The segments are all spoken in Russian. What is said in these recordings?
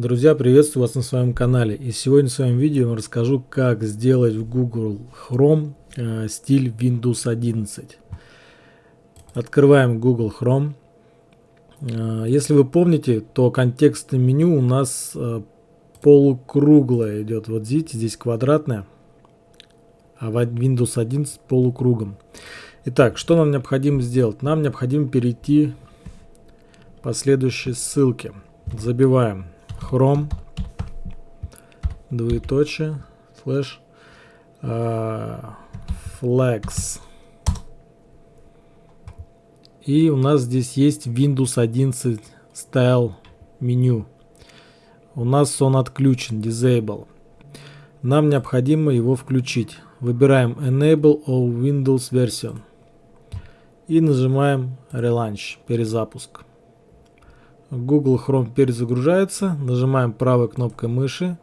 Друзья, приветствую вас на своем канале. И сегодня в своем видео я расскажу, как сделать в Google Chrome э, стиль Windows 11. Открываем Google Chrome. Э, если вы помните, то контекстное меню у нас э, полукруглое идет. Вот видите, здесь квадратное, а в Windows 11 полукругом. Итак, что нам необходимо сделать? Нам необходимо перейти по следующей ссылке. Забиваем Chrome, двоеточие, слэш, flex. И у нас здесь есть Windows 11 Style меню. У нас он отключен, Disable. Нам необходимо его включить. Выбираем Enable all Windows Version. И нажимаем Relaunch, перезапуск. Google Chrome перезагружается, нажимаем правой кнопкой мыши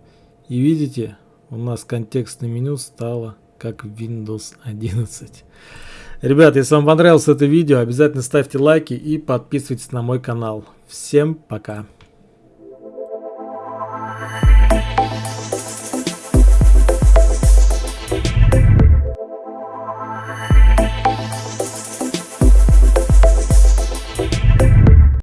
и видите, у нас контекстное меню стало как Windows 11. Ребят, если вам понравилось это видео, обязательно ставьте лайки и подписывайтесь на мой канал. Всем пока!